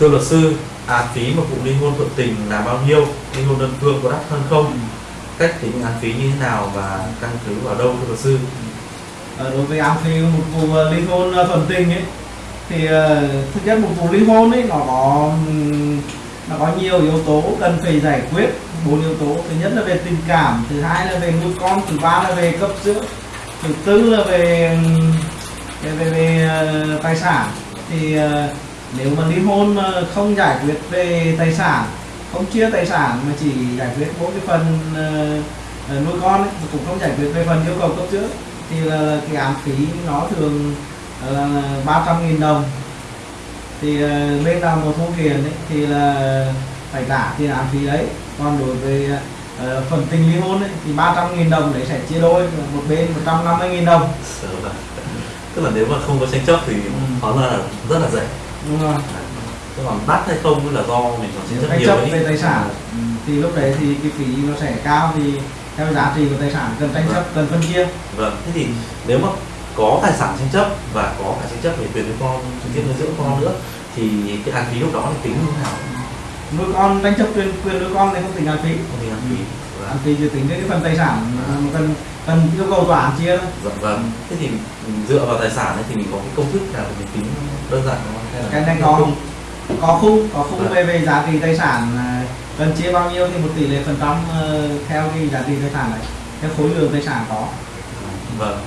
thưa luật sư án phí một vụ ly hôn thuận tình là bao nhiêu? Ly hôn đơn phương có đắt hơn không? Cách tính án phí như thế nào và căn cứ vào đâu thưa luật sư? Ờ, đối với án phí một vụ ờ, ly hôn ờ, thuận tình ấy thì ờ, thực chất một vụ ly hôn ấy nó có nó có nhiều yếu tố cần phải giải quyết bốn yếu tố. Thứ nhất là về tình cảm thứ hai là về nuôi con thứ ba là về cấp dưỡng thứ tư là về về về, về tài sản. Thì ờ, nếu mà ly hôn mà không giải quyết về tài sản không chia tài sản mà chỉ giải quyết mỗi cái phần ờ, nuôi con ấy, mà cũng không giải quyết về phần yêu cầu cấp dưỡng thì là cái án phí nó thường là ba trăm nghìn đồng. Thì ờ, bên nào mà thu tiền ấy, thì là phải trả tiền án phí đấy. Còn đối với ờ, phần tình ly hôn ấy, thì 300 nghìn đồng đấy sẽ chia đôi một bên 150 nghìn đồng. Tức là nếu mà không có tranh chấp thì Ừ. nó là rất là rẻ đúng rồi Thế còn đắt hay không là do mình còn chấp tranh nhiều chấp về tài sản ừ, thì lúc đấy thì cái phí nó sẽ cao thì theo giá trị của tài sản cần tranh chấp cần phân chia Vâng, thế thì nếu mà có tài sản tranh chấp và có cả tranh chấp về quyền nuôi con, trực tiếp nuôi dưỡng con nữa thì cái án phí lúc đó thì tính như thế nào? nuôi con tranh chấp quyền quyền nuôi con thì không tính án phí Không tính án phí. Vâng. án phí chỉ tính cái phần tài sản cần cần yêu cầu tòa án chia thôi Dạ vâng. Thế thì mình dựa vào tài sản ấy thì mình có cái công thức nào để mình tính đơn giản không? Cái này có thức? có khung có khung Vâng. về về giá trị tài sản à, cần chia bao nhiêu thì một tỷ lệ phần trăm ờ, theo cái giá trị tài sản này theo khối lượng tài sản có Vâng.